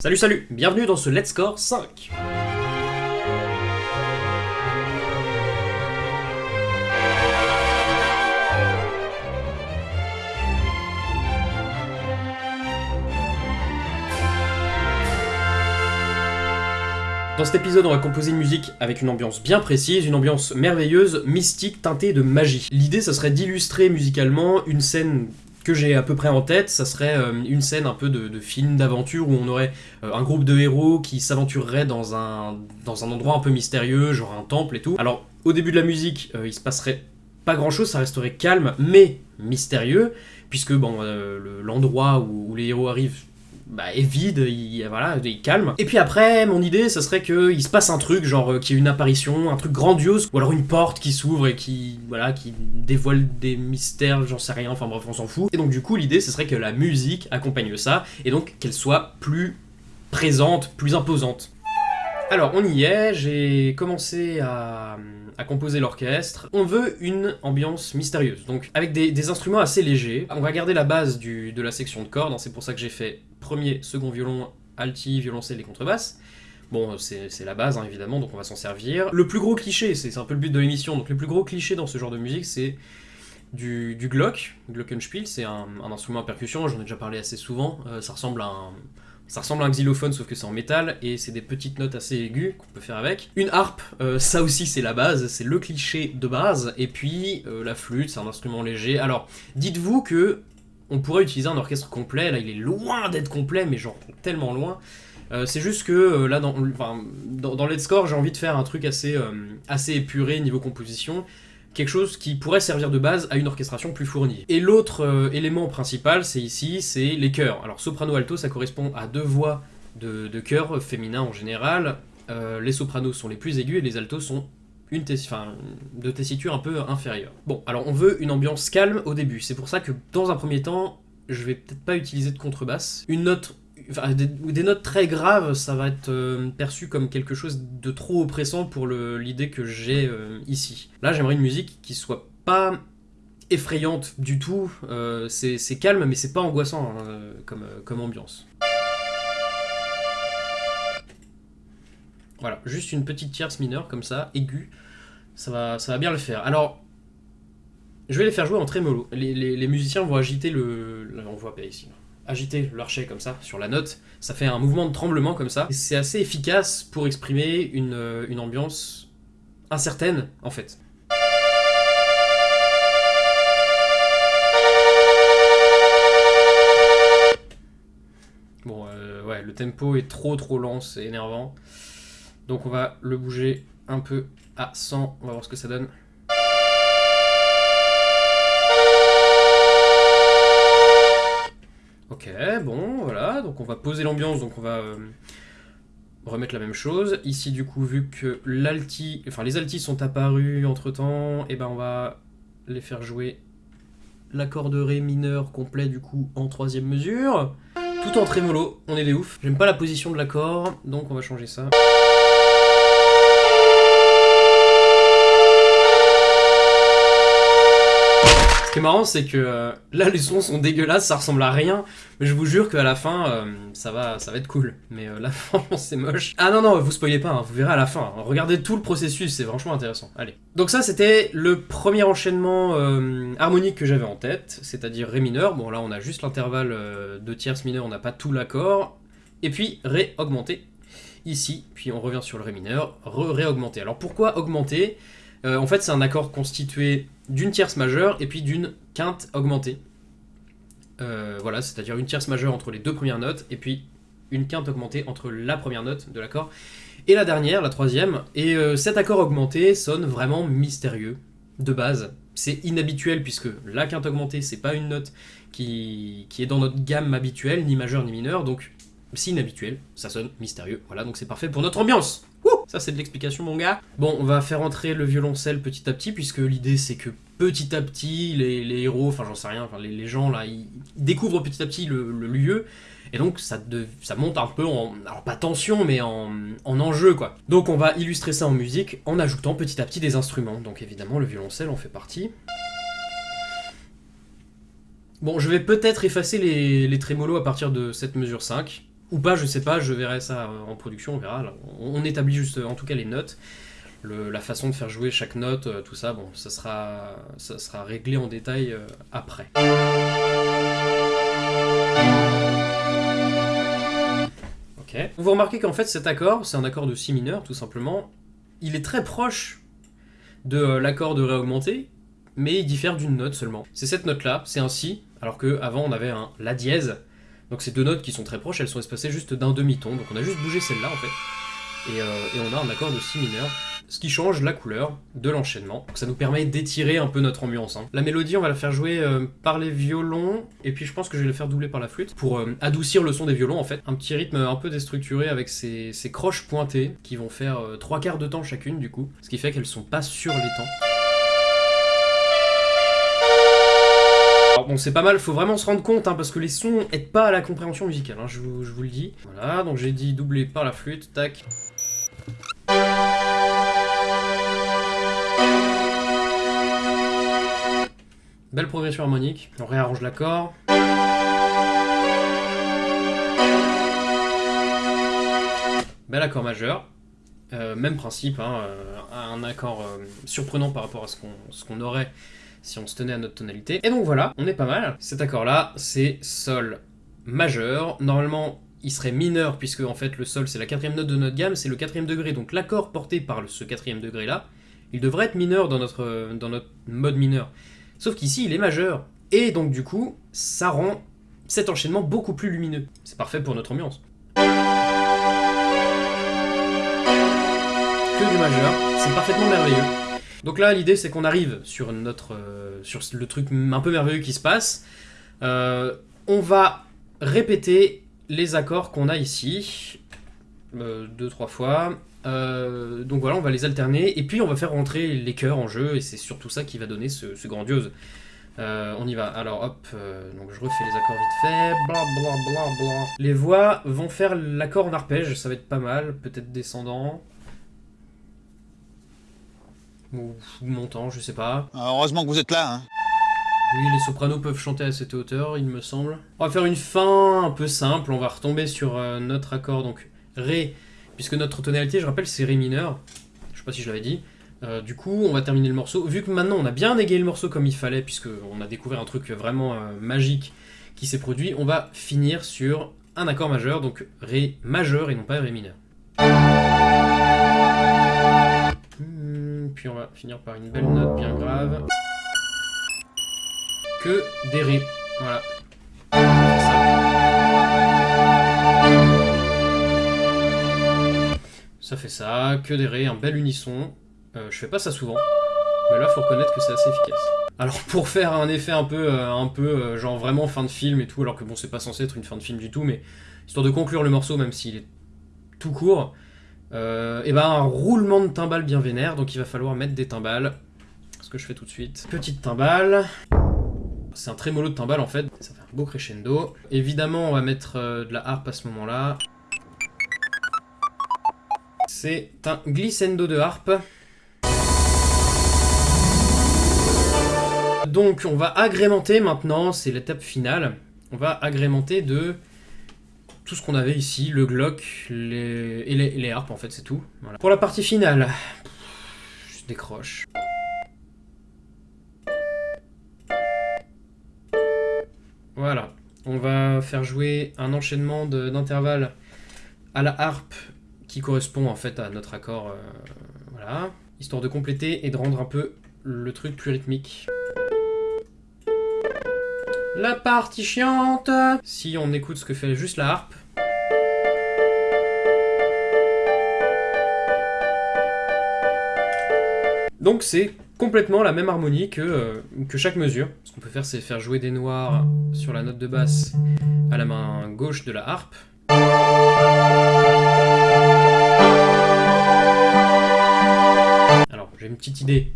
Salut salut, bienvenue dans ce Let's Score 5 Dans cet épisode, on va composer une musique avec une ambiance bien précise, une ambiance merveilleuse, mystique, teintée de magie. L'idée, ça serait d'illustrer musicalement une scène que j'ai à peu près en tête, ça serait euh, une scène un peu de, film d'aventure où on aurait euh, un groupe de héros qui s'aventurerait dans un, endroit un peu mystérieux, genre un temple et tout. Alors, au début de la musique, euh, il se passerait pas grand chose, ça resterait calme, mais mystérieux, puisque l'endroit où les héros arrivent bah, est vide, il, voilà, il calme. Et puis après, mon idée, ça serait qu'il se passe un truc, genre euh, qu'il y ait une apparition, un truc grandiose, ou alors une porte qui s'ouvre et qui, voilà, qui dévoile des mystères, j'en sais rien, enfin bref, on s'en fout. Et donc du coup, l'idée, ce serait que la musique accompagne ça, et donc qu'elle soit plus présente, plus imposante. Alors, on y est, j'ai commencé à, composer l'orchestre. On veut une ambiance mystérieuse, donc avec des, instruments assez légers. On va garder la base de la section de cordes, hein, c'est pour ça que j'ai fait premier, second violon, alti, violoncelle et contrebasse. Bon, c'est la base, hein, évidemment, donc on va s'en servir. Le plus gros cliché, c'est un peu le but de l'émission, donc le plus gros cliché dans ce genre de musique, c'est du, Glock, Glockenspiel, c'est un, instrument à percussion, j'en ai déjà parlé assez souvent, euh, ça ressemble à un ça ressemble à un xylophone sauf que c'est en métal et c'est des petites notes assez aiguës qu'on peut faire avec. Une harpe, euh, ça aussi c'est la base, c'est le cliché de base. Et puis euh, la flûte, c'est un instrument léger. Alors dites-vous que on pourrait utiliser un orchestre complet, là il est loin d'être complet mais genre tellement loin. Euh, c'est juste que là dans, dans, dans Let's Score j'ai envie de faire un truc assez, assez épuré niveau composition quelque chose qui pourrait servir de base à une orchestration plus fournie. Et l'autre euh, élément principal, c'est ici, c'est les chœurs. Alors soprano-alto, ça correspond à deux voix de, de chœur féminin en général. Euh, les sopranos sont les plus aigus et les altos sont une de tessiture un peu inférieure. Bon, alors on veut une ambiance calme au début. C'est pour ça que dans un premier temps, je vais peut-être pas utiliser de contrebasse. Une note des, notes très graves, ça va être euh, perçu comme quelque chose de trop oppressant pour l'idée que j'ai euh, ici. Là, j'aimerais une musique qui soit pas effrayante du tout, euh, c'est calme mais c'est pas angoissant hein, comme, ambiance. Voilà, juste une petite tierce mineure comme ça, aiguë, ça va, ça va bien le faire. Alors, je vais les faire jouer en trémolo. Les, les, musiciens vont agiter le... on voit pas ici agiter l'archet comme ça sur la note, ça fait un mouvement de tremblement comme ça. C'est assez efficace pour exprimer une, euh, ambiance incertaine en fait. Bon, euh, ouais, le tempo est trop trop lent, c'est énervant. Donc on va le bouger un peu à 100, on va voir ce que ça donne. Bon, voilà, donc on va poser l'ambiance, donc on va euh, remettre la même chose. Ici, du coup, vu que l'alti, enfin les altis sont apparus entre-temps, et eh ben on va les faire jouer l'accord de Ré mineur complet, du coup, en troisième mesure. Tout en trémolo, on est des ouf. J'aime pas la position de l'accord, donc on va changer ça. Marrant, c'est que euh, là, les sons sont dégueulasses, ça ressemble à rien, mais je vous jure qu'à la fin, euh, ça, va, ça va être cool. Mais euh, là, franchement, c'est moche. Ah non, non, vous spoilez pas, hein, vous verrez à la fin. Regardez tout le processus, c'est franchement intéressant. Allez. Donc ça, c'était le premier enchaînement harmonique que j'avais en tête, c'est-à-dire Ré mineur. Bon, là, on a juste l'intervalle de tierce mineur, on n'a pas tout l'accord. Et puis, Ré augmenté, ici. Puis on revient sur le Ré mineur, Ré augmenté. Alors pourquoi augmenter? En fait, c'est un accord constitué d'une tierce majeure et puis d'une quinte augmentée. Euh, voilà, c'est-à-dire une tierce majeure entre les deux premières notes et puis une quinte augmentée entre la première note de l'accord et la dernière, la troisième. Et euh, cet accord augmenté sonne vraiment mystérieux de base. C'est inhabituel puisque la quinte augmentée, c'est pas une note qui, qui est dans notre gamme habituelle, ni majeure ni mineure, donc c'est inhabituel, ça sonne mystérieux. Voilà, donc c'est parfait pour notre ambiance. Ça, c'est de l'explication, mon gars. Bon, on va faire entrer le violoncelle petit à petit, puisque l'idée, c'est que petit à petit, les, héros, enfin, j'en sais rien, enfin, les, gens, là, ils, découvrent petit à petit le, lieu, et donc ça, monte un peu en, alors pas tension, mais en, en, enjeu, quoi. Donc on va illustrer ça en musique en ajoutant petit à petit des instruments. Donc évidemment, le violoncelle en fait partie. Bon, je vais peut-être effacer les, les trémolos à partir de cette mesure 5, Ou pas, je sais pas, je verrai ça en production, on verra. On, établit juste en tout cas les notes. La façon de faire jouer chaque note, euh, tout ça, bon, ça sera, ça sera réglé en détail euh, après. Vous remarquez qu'en fait cet accord, c'est un accord de si mineur, tout simplement. Il est très proche de euh, l'accord de ré augmenté, mais il diffère d'une note seulement. C'est cette note-là, c'est un si, alors que avant on avait un la dièse. Donc ces deux notes qui sont très proches, elles sont espacées juste d'un demi-ton. Donc on a juste bougé celle-là en fait. Et, euh, et on a un accord de si mineur ce qui change la couleur de l'enchaînement. Donc ça nous permet d'étirer un peu notre ambiance. hein. La mélodie, on va la faire jouer euh, par les violons, et puis je pense que je vais la faire doubler par la flûte, pour euh, adoucir le son des violons en fait. Un petit rythme un peu déstructuré avec ces, croches pointées, qui vont faire trois quarts de temps chacune du coup, ce qui fait qu'elles sont pas sur les temps. Bon, c'est pas mal, faut vraiment se rendre compte, hein, parce que les sons aident pas à la compréhension musicale, hein, je, vous, le dis. Voilà, donc j'ai dit doubler par la flûte, tac. Belle progression harmonique, on réarrange l'accord. Bel accord majeur. Euh, même principe, hein, euh, un accord euh, surprenant par rapport à ce qu'on aurait si on se tenait à notre tonalité. Et donc voilà, on est pas mal. Cet accord-là, c'est Sol majeur. Normalement, il serait mineur, puisque en fait le Sol c'est la quatrième note de notre gamme, c'est le quatrième degré. Donc l'accord porté par ce quatrième degré-là, il devrait être mineur dans notre, dans notre mode mineur. Sauf qu'ici, il est majeur. Et donc du coup, ça rend cet enchaînement beaucoup plus lumineux. C'est parfait pour notre ambiance. Que du majeur, c'est parfaitement merveilleux. Donc là, l'idée c'est qu'on arrive sur notre, euh, sur le truc un peu merveilleux qui se passe. Euh, on va répéter les accords qu'on a ici, euh, deux trois fois. Euh, donc voilà, on va les alterner et puis on va faire rentrer les chœurs en jeu et c'est surtout ça qui va donner ce, grandiose. On y va. Alors hop, donc je refais les accords vite fait. Bla bla bla bla. Les voix vont faire l'accord en arpège, ça va être pas mal, peut-être descendant. Ou ou montant, je sais pas. Ah, Heureusement que vous êtes là, hein. Oui, les sopranos peuvent chanter à cette hauteur, il me semble. On va faire une fin un peu simple, on va retomber sur euh, notre accord, donc Ré, puisque notre tonalité, je rappelle, c'est Ré mineur. Je sais pas si je l'avais dit. Euh, du coup, on va terminer le morceau. Vu que maintenant on a bien égayé le morceau comme il fallait, puisque on a découvert un truc vraiment euh, magique qui s'est produit, on va finir sur un accord majeur, donc Ré majeur et non pas Ré mineur. Puis on va finir par une belle note bien grave que des ré. Voilà. Ça fait ça, que des ré, un bel unisson. Euh, je fais pas ça souvent, mais là faut reconnaître que c'est assez efficace. Alors pour faire un effet un peu, euh, un peu euh, genre vraiment fin de film et tout, alors que bon c'est pas censé être une fin de film du tout, mais histoire de conclure le morceau même s'il est tout court, et ben un roulement de timbales bien vénère, donc il va falloir mettre des timbales. Ce que je fais tout de suite. Petite timbale. C'est un trémolo de timbale en fait, ça fait un beau crescendo. Évidemment, on va mettre euh, de la harpe à ce moment-là. C'est un glissando de harpe. Donc, on va agrémenter maintenant, c'est l'étape finale. On va agrémenter de tout ce qu'on avait ici, le glock les... Et, les, harpes en fait, c'est tout. Pour la partie finale, je décroche. Voilà, on va faire jouer un enchaînement d'intervalles à la harpe qui correspond en fait à notre accord, euh, voilà, histoire de compléter et de rendre un peu le truc plus rythmique. La partie chiante Si on écoute ce que fait juste la harpe. Donc c'est complètement la même harmonie que, euh, que chaque mesure. Ce qu'on peut faire, c'est faire jouer des noirs sur la note de basse à la main gauche de la harpe. Alors, j'ai une petite idée.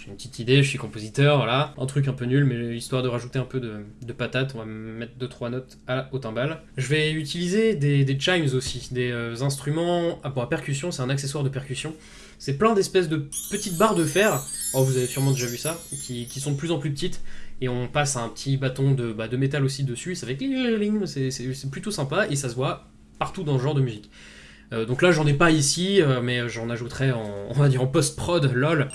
Bon, j'ai une petite idée, je suis compositeur, voilà. Un truc un peu nul, mais histoire de rajouter un peu de, de patate, on va mettre 2-3 notes à, au timbal. Je vais utiliser des, chimes aussi, des euh, instruments... Ah bon, à percussion, c'est un accessoire de percussion. C'est plein d'espèces de petites barres de fer, oh vous avez sûrement déjà vu ça, qui, sont de plus en plus petites, et on passe un petit bâton de, bah, de métal aussi dessus, ça fait c'est plutôt sympa, et ça se voit partout dans ce genre de musique. Euh, donc là, j'en ai pas ici, euh, mais j'en ajouterai en, on va dire en post-prod, lol.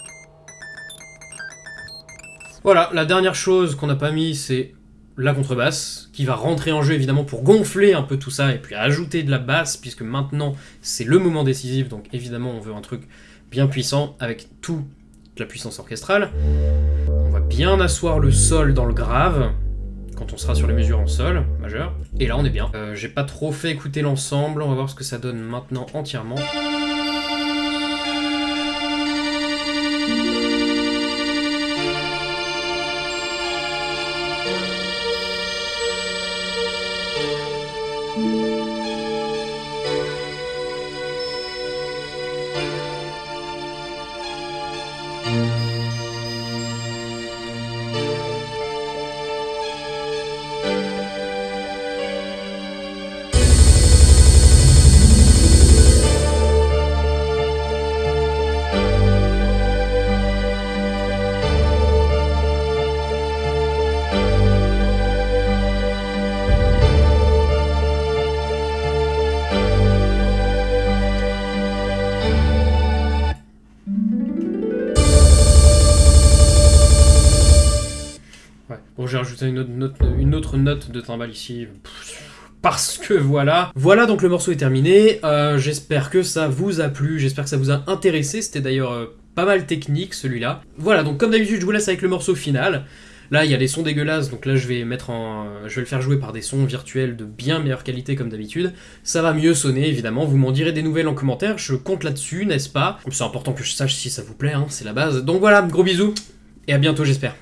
Voilà, la dernière chose qu'on n'a pas mis, c'est la contrebasse, qui va rentrer en jeu évidemment pour gonfler un peu tout ça et puis ajouter de la basse, puisque maintenant c'est le moment décisif, donc évidemment on veut un truc bien puissant avec toute la puissance orchestrale. On va bien asseoir le sol dans le grave, quand on sera sur les mesures en sol, majeur. Et là on est bien. Euh, J'ai pas trop fait écouter l'ensemble, on va voir ce que ça donne maintenant entièrement. J'ai rajouté une autre, note, de timbale ici. Parce que voilà. Voilà, donc le morceau est terminé. Euh, j'espère que ça vous a plu, j'espère que ça vous a intéressé. C'était d'ailleurs euh, pas mal technique celui-là. Voilà, donc comme d'habitude, je vous laisse avec le morceau final. Là, il y a des sons dégueulasses, donc là, je vais mettre en, je vais le faire jouer par des sons virtuels de bien meilleure qualité comme d'habitude. Ça va mieux sonner, évidemment. Vous m'en direz des nouvelles en commentaire. Je compte là-dessus, n'est-ce pas? C'est important que je sache si ça vous plaît, hein, c'est la base. Donc voilà, gros bisous et à bientôt, j'espère.